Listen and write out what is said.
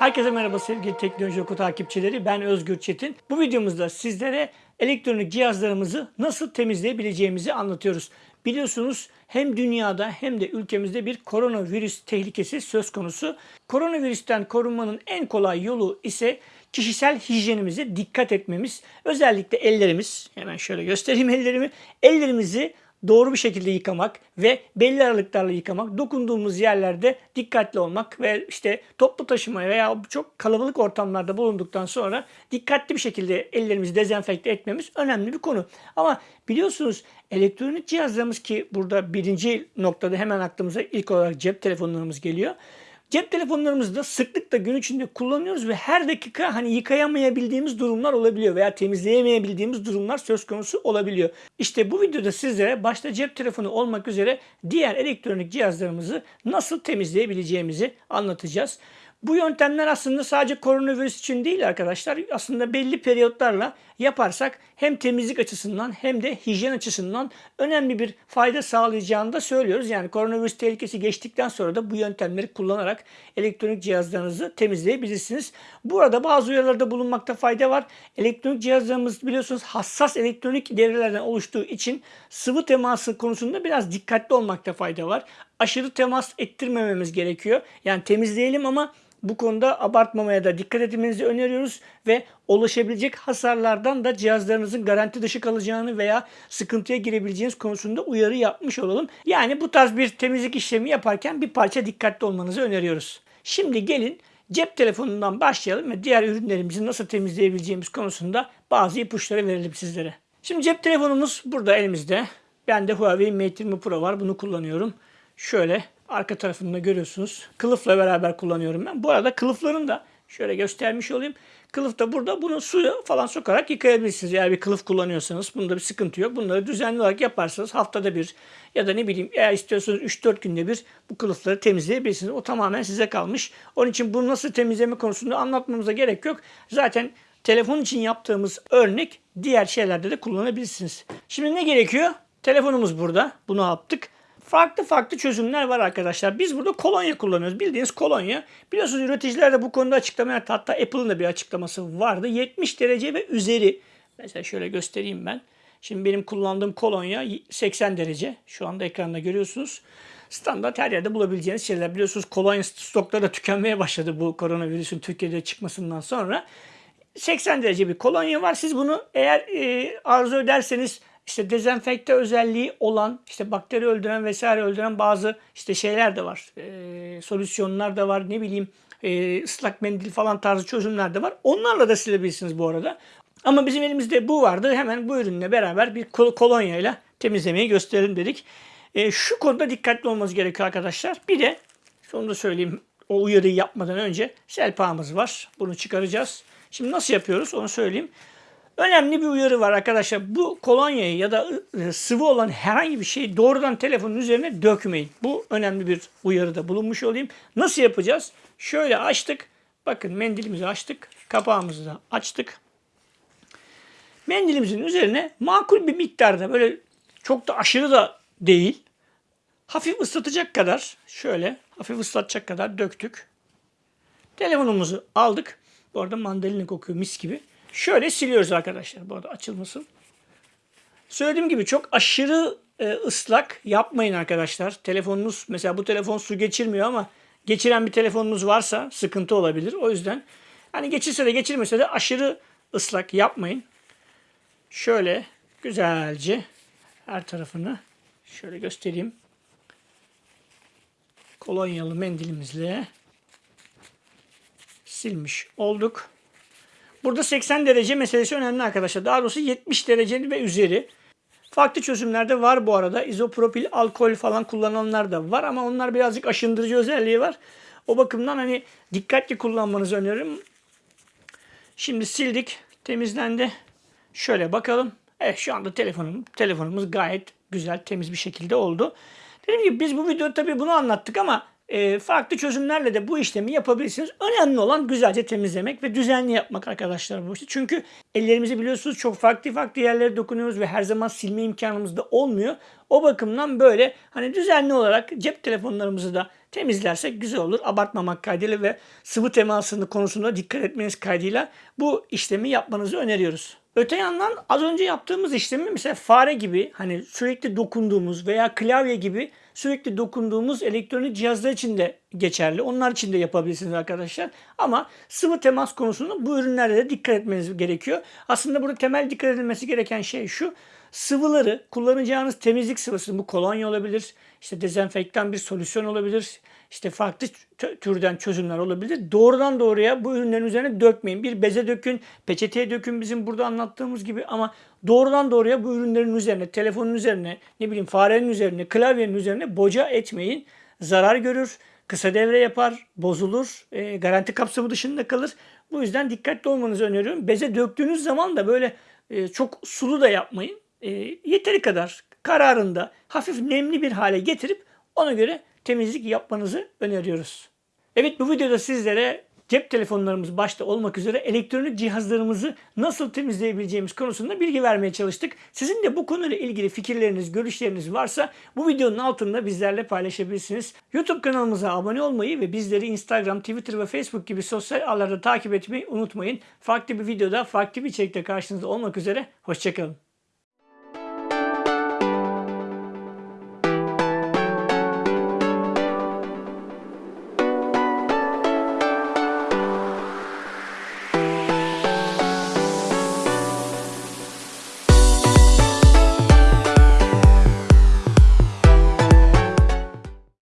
Herkese merhaba sevgili Teknoloji Oku takipçileri. Ben Özgür Çetin. Bu videomuzda sizlere elektronik cihazlarımızı nasıl temizleyebileceğimizi anlatıyoruz. Biliyorsunuz hem dünyada hem de ülkemizde bir koronavirüs tehlikesi söz konusu. Koronavirüsten korunmanın en kolay yolu ise kişisel hijyenimize dikkat etmemiz. Özellikle ellerimiz, hemen şöyle göstereyim ellerimi. Ellerimizi doğru bir şekilde yıkamak ve belli aralıklarla yıkamak, dokunduğumuz yerlerde dikkatli olmak ve işte toplu taşıma veya çok kalabalık ortamlarda bulunduktan sonra dikkatli bir şekilde ellerimizi dezenfekte etmemiz önemli bir konu. Ama biliyorsunuz elektronik cihazlarımız ki burada birinci noktada hemen aklımıza ilk olarak cep telefonlarımız geliyor. Cep telefonlarımızı da sıklıkla gün içinde kullanıyoruz ve her dakika hani yıkayamayabildiğimiz durumlar olabiliyor veya temizleyemeyebildiğimiz durumlar söz konusu olabiliyor. İşte bu videoda sizlere başta cep telefonu olmak üzere diğer elektronik cihazlarımızı nasıl temizleyebileceğimizi anlatacağız. Bu yöntemler aslında sadece koronavirüs için değil arkadaşlar. Aslında belli periyotlarla yaparsak hem temizlik açısından hem de hijyen açısından önemli bir fayda sağlayacağını da söylüyoruz. Yani koronavirüs tehlikesi geçtikten sonra da bu yöntemleri kullanarak elektronik cihazlarınızı temizleyebilirsiniz. Burada bazı uyarılarda bulunmakta fayda var. Elektronik cihazlarımız biliyorsunuz hassas elektronik devrelerden oluştuğu için sıvı teması konusunda biraz dikkatli olmakta fayda var. Aşırı temas ettirmememiz gerekiyor. Yani temizleyelim ama bu konuda abartmamaya da dikkat etmenizi öneriyoruz ve oluşabilecek hasarlardan da cihazlarınızın garanti dışı kalacağını veya sıkıntıya girebileceğiniz konusunda uyarı yapmış olalım. Yani bu tarz bir temizlik işlemi yaparken bir parça dikkatli olmanızı öneriyoruz. Şimdi gelin cep telefonundan başlayalım ve diğer ürünlerimizi nasıl temizleyebileceğimiz konusunda bazı ipuçları verelim sizlere. Şimdi cep telefonumuz burada elimizde. Bende Huawei Mate 20 Pro var. Bunu kullanıyorum. Şöyle arka tarafında görüyorsunuz. Kılıfla beraber kullanıyorum ben. Bu arada kılıfların da şöyle göstermiş olayım. Kılıf da burada bunu suya falan sokarak yıkayabilirsiniz. Eğer bir kılıf kullanıyorsanız bunda bir sıkıntı yok. Bunları düzenli olarak yaparsanız haftada bir ya da ne bileyim eğer istiyorsanız 3-4 günde bir bu kılıfları temizleyebilirsiniz. O tamamen size kalmış. Onun için bunu nasıl temizleme konusunda anlatmamıza gerek yok. Zaten telefon için yaptığımız örnek diğer şeylerde de kullanabilirsiniz. Şimdi ne gerekiyor? Telefonumuz burada. Bunu yaptık farklı farklı çözümler var arkadaşlar. Biz burada kolonya kullanıyoruz. Bildiğiniz kolonya. Biliyorsunuz üreticiler de bu konuda açıklama yaptı. Hatta Apple'ın da bir açıklaması vardı. 70 derece ve üzeri. Mesela şöyle göstereyim ben. Şimdi benim kullandığım kolonya 80 derece. Şu anda ekranda görüyorsunuz. Standart her yerde bulabileceğiniz şeyler. Biliyorsunuz kolonya stokları da tükenmeye başladı bu koronavirüsün Türkiye'de çıkmasından sonra. 80 derece bir kolonya var. Siz bunu eğer e, arzu ederseniz işte dezenfekte özelliği olan, işte bakteri öldüren vesaire öldüren bazı işte şeyler de var. E, solüsyonlar da var. Ne bileyim e, ıslak mendil falan tarzı çözümler de var. Onlarla da silebilirsiniz bu arada. Ama bizim elimizde bu vardı. Hemen bu ürünle beraber bir kol kolonyayla temizlemeyi gösterelim dedik. E, şu konuda dikkatli olmanız gerekiyor arkadaşlar. Bir de şunu da söyleyeyim o uyarıyı yapmadan önce selpağımız var. Bunu çıkaracağız. Şimdi nasıl yapıyoruz onu söyleyeyim. Önemli bir uyarı var arkadaşlar. Bu kolonyayı ya da sıvı olan herhangi bir şeyi doğrudan telefonun üzerine dökmeyin. Bu önemli bir uyarıda bulunmuş olayım. Nasıl yapacağız? Şöyle açtık. Bakın mendilimizi açtık. Kapağımızı da açtık. Mendilimizin üzerine makul bir miktarda böyle çok da aşırı da değil. Hafif ıslatacak kadar şöyle hafif ıslatacak kadar döktük. Telefonumuzu aldık. Bu arada mandalina kokuyor mis gibi. Şöyle siliyoruz arkadaşlar. Bu arada açılmasın. Söylediğim gibi çok aşırı e, ıslak yapmayın arkadaşlar. Telefonunuz mesela bu telefon su geçirmiyor ama geçiren bir telefonunuz varsa sıkıntı olabilir. O yüzden hani geçirse de geçirmese de aşırı ıslak yapmayın. Şöyle güzelce her tarafını şöyle göstereyim. Kolonyalı mendilimizle silmiş olduk. Burada 80 derece meselesi önemli arkadaşlar. Daha doğrusu 70 derece ve üzeri. Farklı çözümlerde var bu arada. İzopropil alkol falan kullananlar da var ama onlar birazcık aşındırıcı özelliği var. O bakımdan hani dikkatli kullanmanızı öneririm. Şimdi sildik. Temizlendi. Şöyle bakalım. Evet şu anda telefonum, telefonumuz gayet güzel, temiz bir şekilde oldu. Dediğim gibi biz bu videoda tabii bunu anlattık ama e, farklı çözümlerle de bu işlemi yapabilirsiniz. Önemli olan güzelce temizlemek ve düzenli yapmak arkadaşlar bu işi. Çünkü ellerimizi biliyorsunuz çok farklı farklı yerlere dokunuyoruz ve her zaman silme imkanımız da olmuyor. O bakımdan böyle hani düzenli olarak cep telefonlarımızı da temizlersek güzel olur. Abartmamak kaydıyla ve sıvı temasını konusunda dikkat etmeniz kaydıyla bu işlemi yapmanızı öneriyoruz. Öte yandan az önce yaptığımız işlemi mesela fare gibi hani sürekli dokunduğumuz veya klavye gibi sürekli dokunduğumuz elektronik cihazlar için de geçerli. Onlar için de yapabilirsiniz arkadaşlar. Ama sıvı temas konusunda bu ürünlerde de dikkat etmeniz gerekiyor. Aslında burada temel dikkat edilmesi gereken şey şu. Sıvıları kullanacağınız temizlik sıvısı bu kolonya olabilir, işte dezenfektan bir solüsyon olabilir, işte farklı tü- türden çözümler olabilir. Doğrudan doğruya bu ürünlerin üzerine dökmeyin. Bir beze dökün, peçeteye dökün bizim burada anlattığımız gibi ama doğrudan doğruya bu ürünlerin üzerine, telefonun üzerine, ne bileyim farenin üzerine, klavyenin üzerine boca etmeyin. Zarar görür, kısa devre yapar, bozulur, e, garanti kapsamı dışında kalır. Bu yüzden dikkatli olmanızı öneriyorum. Beze döktüğünüz zaman da böyle e, çok sulu da yapmayın. E, yeteri kadar kararında hafif nemli bir hale getirip ona göre temizlik yapmanızı öneriyoruz. Evet bu videoda sizlere cep telefonlarımız başta olmak üzere elektronik cihazlarımızı nasıl temizleyebileceğimiz konusunda bilgi vermeye çalıştık. Sizin de bu konuyla ilgili fikirleriniz, görüşleriniz varsa bu videonun altında bizlerle paylaşabilirsiniz. YouTube kanalımıza abone olmayı ve bizleri Instagram, Twitter ve Facebook gibi sosyal ağlarda takip etmeyi unutmayın. Farklı bir videoda, farklı bir içerikte karşınızda olmak üzere. Hoşçakalın.